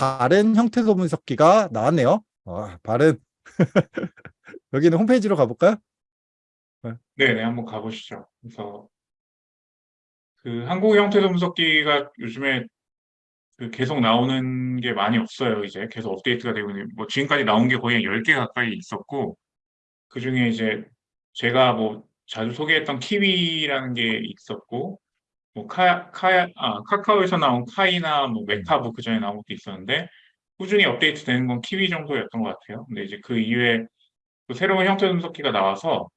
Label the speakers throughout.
Speaker 1: 바른 형태소 분석기가 나왔네요. 와, 바른. 여기는 홈페이지로 가볼까요?
Speaker 2: 네, 네, 한번 가보시죠. 그래서 그 한국 형태소 분석기가 요즘에 그 계속 나오는 게 많이 없어요. 이제 계속 업데이트가 되고 있는 뭐 지금까지 나온 게 거의 10개 가까이 있었고 그중에 이제 제가 뭐 자주 소개했던 키위라는 게 있었고 뭐 카, 카, 아, 카카오에서 나온 Khaiii나 뭐 MeCab 그 전에 나온 것도 있었는데 꾸준히 업데이트 되는 건 키위 정도였던 것 같아요. 근데 이제 그 이후에 또 새로운 형태 분석기가 나와서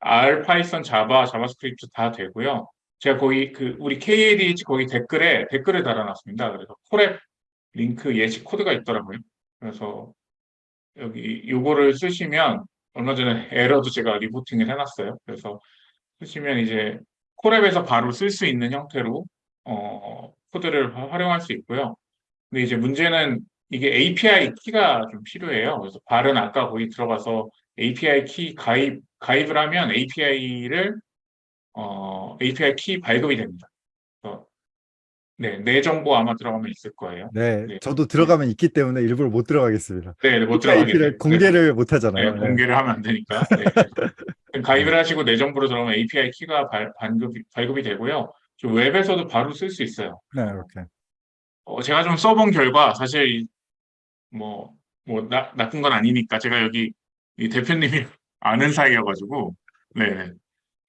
Speaker 2: R, Python, Java, JavaScript 다 되고요. 제가 거기 그 우리 KADH 거기 댓글에 댓글을 달아놨습니다. 그래서 Colab 링크 예시 코드가 있더라고요. 그래서 여기 요거를 쓰시면 얼마 전에 에러도 제가 reporting을 해놨어요. 그래서 쓰시면 이제 콜앱에서 바로 쓸 수 있는 형태로 어, 코드를 화- 활용할 수 있고요. 근데 이제 문제는 이게 API 키가 좀 필요해요. 그래서 발은 아까 거기 들어가서 API 키 가입 가입을 하면 API를 어, API 키 발급이 됩니다. 네, 내 정보 아마 들어가면 있을 거예요.
Speaker 1: 네,
Speaker 2: 네.
Speaker 1: 저도 들어가면 있기 때문에 일부러 못 들어가겠습니다.
Speaker 2: 네, 네, 못.
Speaker 1: 를 공개를 못 하잖아요.
Speaker 2: 네, 공개를 하면 안 되니까. 네, 그래서 가입을 하시고 내 정보로 들어가면 API 키가 발, 반급이, 발급이 되고요. 좀 웹에서도 바로 쓸 수 있어요.
Speaker 1: 네, 이렇게.
Speaker 2: 어, 제가 좀 써본 결과 사실 이- 뭐, 뭐 나, 나쁜 건 아니니까 제가 여기 이 대표님이 아는 사이여가지고 네, 네.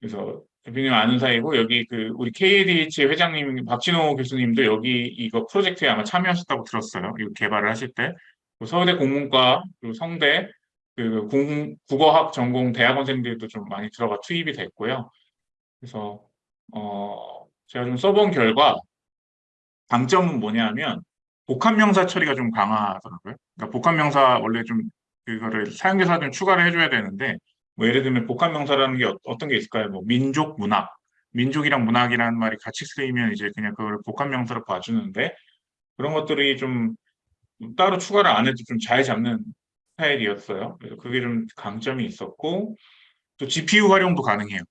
Speaker 2: 그래서 대표님 아는 사이고 여기 그 우리 KADH 회장님 박진호 교수님도 여기 이거 프로젝트에 아마 참여하셨다고 들었어요. 이거 개발을 하실 때그 서울대 공문과 그리고 성대 그 공, 국어학 전공 대학원생들도 좀 많이 들어가 투입이 됐고요. 그래서 어 제가 좀 써본 결과 장점은 뭐냐면 복합명사 처리가 좀 강하더라고요. 그러니까 복합명사 원래 좀 그거를 사용자사 좀 추가를 해줘야 되는데 뭐 예를 들면 복합명사라는 게 어, 어떤 게 있을까요? 뭐 민족 문학, 민족이랑 문학이라는 말이 같이 쓰이면 이제 그냥 그걸 복합명사로 봐주는데 그런 것들이 좀 따로 추가를 안 해도 좀 잘 잡는 스타일이었어요. 그래서 그게 좀 강점이 있었고 또 GPU 활용도 가능해요.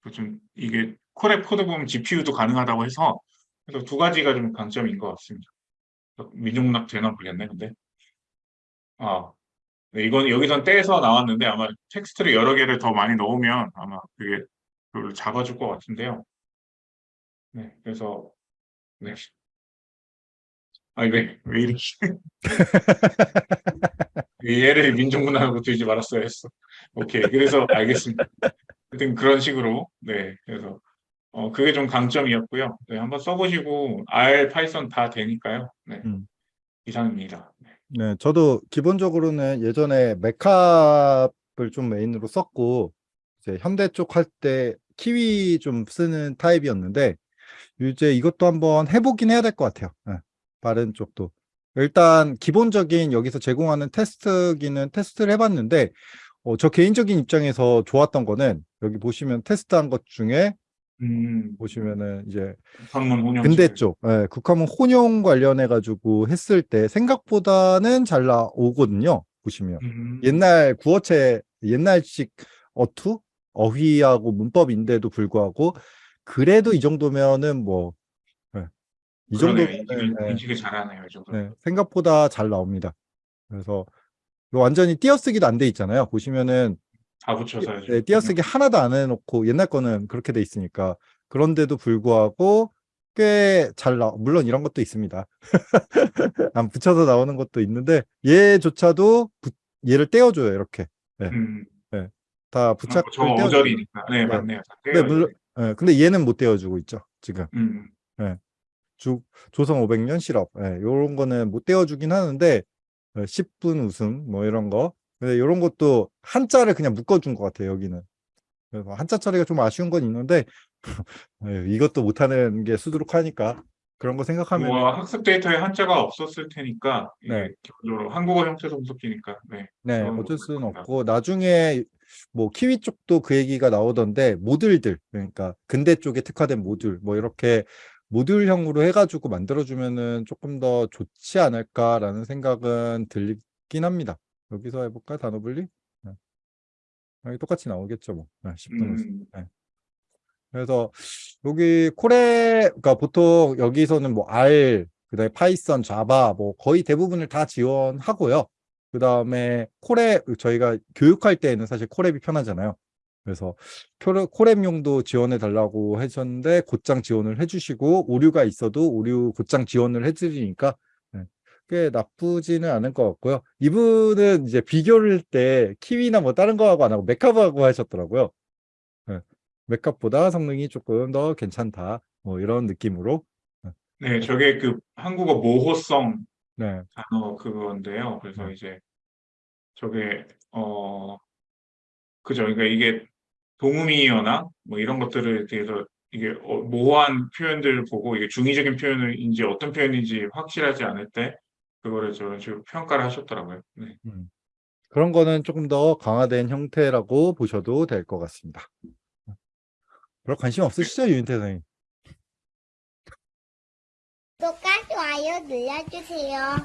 Speaker 2: 그좀 이게 Colab 코드 보면 GPU도 가능하다고 해서 그래서 두 가지가 좀 강점인 것 같습니다. 민족문학 되나 모르겠네, 근데. 아, 네, 이건 여기선 떼서 나왔는데 아마 텍스트를 여러 개를 더 많이 넣으면 아마 그게 그걸 잡아줄 것 같은데요. 네, 그래서 네. 아니 왜, 왜 이렇게 얘를 민족문학으로 들지 말았어야 했어. 오케이, 그래서 알겠습니다. 하여튼 그런 식으로 네, 그래서 어 그게 좀 강점이었고요. 네, 한번 써보시고 R, Python 다 되니까요. 네,
Speaker 1: 음.
Speaker 2: 이상입니다. 네.
Speaker 1: 네, 저도 기본적으로는 예전에 MeCab을 좀 메인으로 썼고, 이제 현대 쪽 할 때 키위 좀 쓰는 타입이었는데, 이제 이것도 한번 해보긴 해야 될 것 같아요. 네, 바른 쪽도. 일단 기본적인 여기서 제공하는 테스트기는 테스트를 해봤는데, 어, 저 개인적인 입장에서 좋았던 거는 여기 보시면 테스트한 것 중에
Speaker 2: 음,
Speaker 1: 보시면은 이제 근대 쪽, 예, 국화문 혼용 관련해 가지고 했을 때 생각보다는 잘 나오거든요. 보시면.
Speaker 2: 음,
Speaker 1: 옛날 구어체 옛날식 어투? 어휘하고 문법인데도 불구하고 그래도 이 정도면은 뭐 예, 이. 정도면은
Speaker 2: 인식을,
Speaker 1: 예,
Speaker 2: 인식을 잘하네요. 이 정도.
Speaker 1: 예, 생각보다 잘 나옵니다. 그래서 완전히 띄어쓰기도 안 돼 있잖아요. 보시면은
Speaker 2: 다 붙여서
Speaker 1: 네, 띄어쓰기 하나도 안 해놓고 옛날 거는 그렇게 돼 있으니까 그런데도 불구하고 꽤 잘 나, 물론 이런 것도 있습니다. 안 붙여서 나오는 것도 있는데 얘조차도 부- 얘를 떼어줘요 이렇게
Speaker 2: 음,
Speaker 1: 다
Speaker 2: 아,
Speaker 1: 부착을
Speaker 2: 저. 어절이니까. 네,
Speaker 1: 네.
Speaker 2: 맞네요. 다
Speaker 1: 네, 물론 예, 근데 얘는 못 떼어주고 있죠 지금
Speaker 2: 음,
Speaker 1: 주, 조선 500년 실업 예, 요런 거는 못 떼어주긴 하는데 어, 10분 웃음 뭐 이런 거 근데 이런 것도 한자를 그냥 묶어준 것 같아요 여기는 그래서 한자 처리가 좀 아쉬운 건 있는데 예, 이것도 못하는 게 수두룩하니까 그런 거 생각하면
Speaker 2: 뭐 학습 데이터에 한자가 없었을 테니까
Speaker 1: 네.
Speaker 2: 기본적으로 한국어 형태 분석기니까. 네.
Speaker 1: 네 어쩔
Speaker 2: 거
Speaker 1: 수는. 없고 나중에 뭐 키위 쪽도 그 얘기가 나오던데 모듈들 그러니까 근대 쪽에 특화된 모듈 뭐 이렇게 모듈형으로 해가지고 만들어주면은 조금 더 좋지 않을까라는 생각은 들긴 합니다. 여기서 해볼까 단어 분리? 네. 여기 똑같이 나오겠죠 뭐. 네, 10분 웃음.
Speaker 2: 음,
Speaker 1: 그래서 여기 콜에 그러니까 보통 여기서는 뭐 R 그다음에 Python, Java 뭐 거의 대부분을 다 지원하고요. 그다음에 Colab 저희가 교육할 때에는 사실 Colab이 편하잖아요. 그래서 Colab- Colab용도 지원해 달라고 하셨는데 곧장 지원을 해주시고 오류가 있어도 오류 곧장 지원을 해드리니까 네, 꽤 나쁘지는 않을 것 같고요. 이분은 이제 비교를 할때 Kiwi나 뭐 다른 거하고 안 하고 MeCab하고 하셨더라고요. 네, 메카보다 성능이 조금 더 괜찮다. 뭐 이런 느낌으로.
Speaker 2: 네, 저게 그 한국어 모호성
Speaker 1: 네,
Speaker 2: 단어 그건데요. 그래서
Speaker 1: 네.
Speaker 2: 이제 저게 어 그죠. 그러니까 이게 동음이어나 뭐 이런 것들을 대해서 이게 어, 모호한 표현들을 보고 이게 중의적인 표현인지 어떤 표현인지 확실하지 않을 때 그거를 저런 식으로 평가를 하셨더라고요. 네.
Speaker 1: 음. 그런 거는 조금 더 강화된 형태라고 보셔도 될 것 같습니다. 별로 관심 없으시죠, 유인태 선생님?
Speaker 3: 구독과 좋아요 눌러주세요.